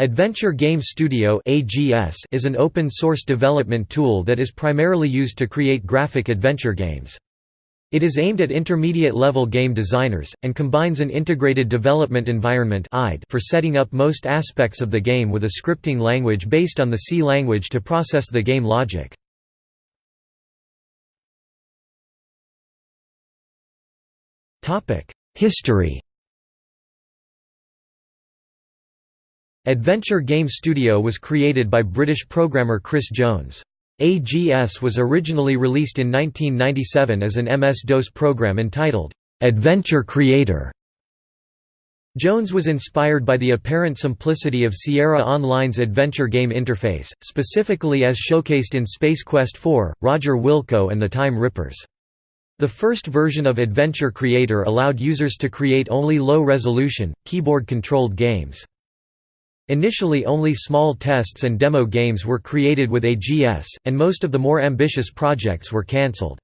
Adventure Game Studio is an open-source development tool that is primarily used to create graphic adventure games. It is aimed at intermediate-level game designers, and combines an integrated development environment for setting up most aspects of the game with a scripting language based on the C language to process the game logic. History Adventure Game Studio was created by British programmer Chris Jones. AGS was originally released in 1997 as an MS-DOS program entitled, "'Adventure Creator". Jones was inspired by the apparent simplicity of Sierra Online's adventure game interface, specifically as showcased in Space Quest IV, Roger Wilco and the Time Rippers. The first version of Adventure Creator allowed users to create only low-resolution, keyboard-controlled games. Initially only small tests and demo games were created with AGS, and most of the more ambitious projects were cancelled.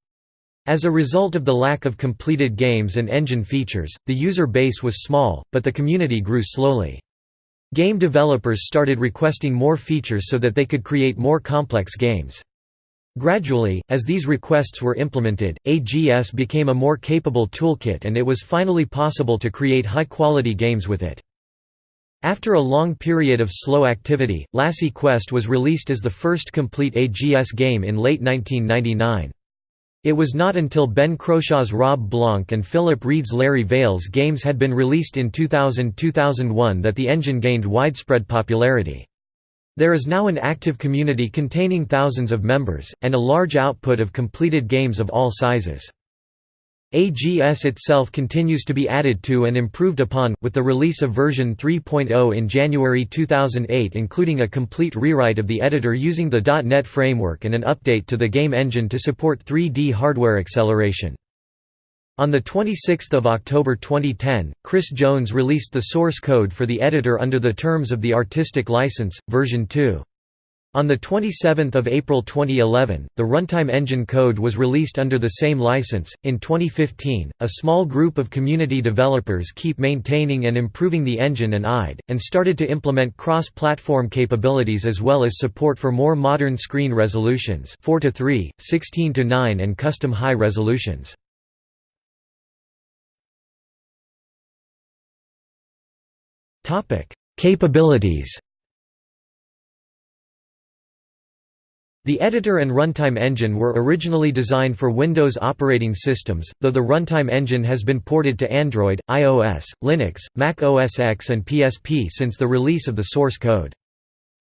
As a result of the lack of completed games and engine features, the user base was small, but the community grew slowly. Game developers started requesting more features so that they could create more complex games. Gradually, as these requests were implemented, AGS became a more capable toolkit and it was finally possible to create high-quality games with it. After a long period of slow activity, Lassi Quest was released as the first complete AGS game in late 1999. It was not until Ben Croshaw's Rob Blanc and Philip Reed's Larry Vales games had been released in 2000–2001 that the engine gained widespread popularity. There is now an active community containing thousands of members, and a large output of completed games of all sizes. AGS itself continues to be added to and improved upon, with the release of version 3.0 in January 2008 including a complete rewrite of the editor using the .NET framework and an update to the game engine to support 3D hardware acceleration. On 26 October 2010, Chris Jones released the source code for the editor under the terms of the Artistic License, version 2. On 27 April 2011, the runtime engine code was released under the same license. In 2015, a small group of community developers keep maintaining and improving the engine and IDE, and started to implement cross-platform capabilities as well as support for more modern screen resolutions 4 to 3, 16 to 9 and custom high resolutions. Capabilities The editor and runtime engine were originally designed for Windows operating systems, though the runtime engine has been ported to Android, iOS, Linux, Mac OS X and PSP since the release of the source code.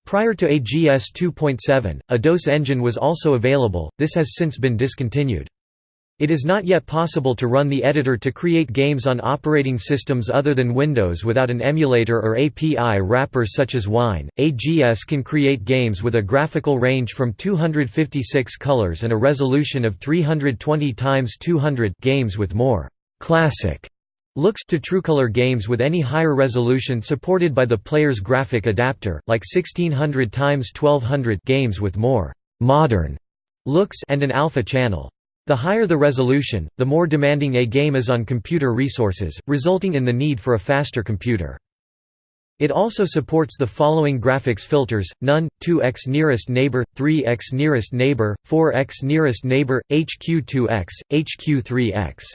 Prior to AGS 2.7, a DOS engine was also available, this has since been discontinued. It is not yet possible to run the editor to create games on operating systems other than Windows without an emulator or API wrapper such as Wine. AGS can create games with a graphical range from 256 colors and a resolution of 320 x 200 games with more classic looks to TrueColor games with any higher resolution supported by the player's graphic adapter, like 1600 x 1200 games with more modern looks and an alpha channel. The higher the resolution, the more demanding a game is on computer resources, resulting in the need for a faster computer. It also supports the following graphics filters, none, 2x nearest neighbor, 3x nearest neighbor, 4x nearest neighbor, HQ2x, HQ3x.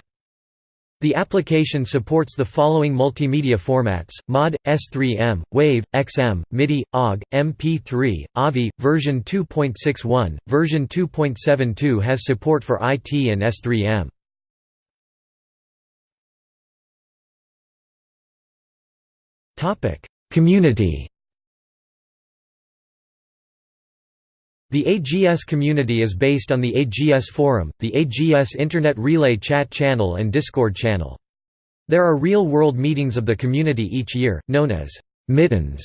The application supports the following multimedia formats, MOD, S3M, WAVE, XM, MIDI, OGG, MP3, AVI, version 2.61, version 2.72 has support for IT and S3M. Community The AGS community is based on the AGS Forum, the AGS Internet Relay chat channel and Discord channel. There are real-world meetings of the community each year, known as «mittens».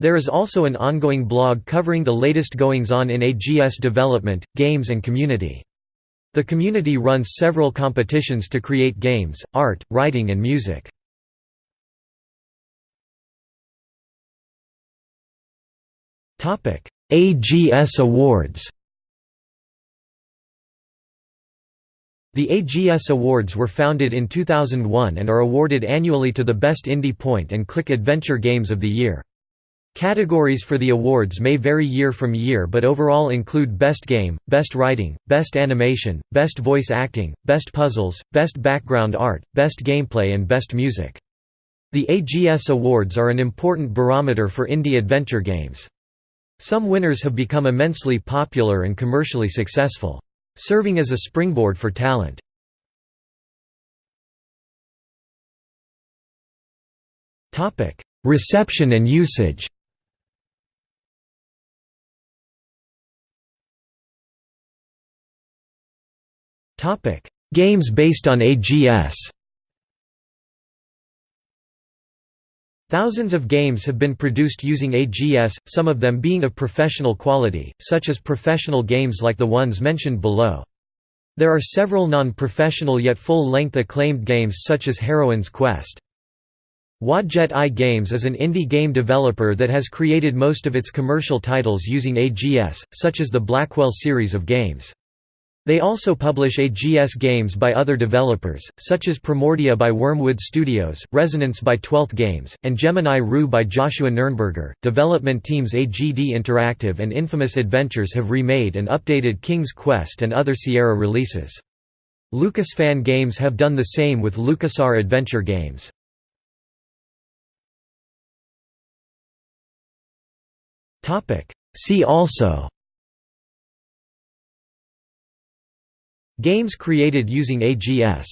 There is also an ongoing blog covering the latest goings-on in AGS development, games and community. The community runs several competitions to create games, art, writing and music. AGS Awards The AGS Awards were founded in 2001 and are awarded annually to the best indie point and click adventure games of the year. Categories for the awards may vary year from year but overall include Best Game, Best Writing, Best Animation, Best Voice Acting, Best Puzzles, Best Background Art, Best Gameplay and Best Music. The AGS Awards are an important barometer for indie adventure games. Some winners have become immensely popular and commercially successful, serving as a springboard for talent. Reception and usage Games based on AGS. Thousands of games have been produced using AGS, some of them being of professional quality, such as professional games like the ones mentioned below. There are several non-professional yet full-length acclaimed games such as Heroine's Quest. Wadjet Eye Games is an indie game developer that has created most of its commercial titles using AGS, such as the Blackwell series of games. They also publish AGS games by other developers, such as Primordia by Wormwood Studios, Resonance by Twelfth Games, and Gemini Rue by Joshua Nuernberger. Development teams AGD Interactive and Infamous Adventures have remade and updated King's Quest and other Sierra releases. Lucasfan Games have done the same with LucasArts Adventure Games. See also Games created using AGS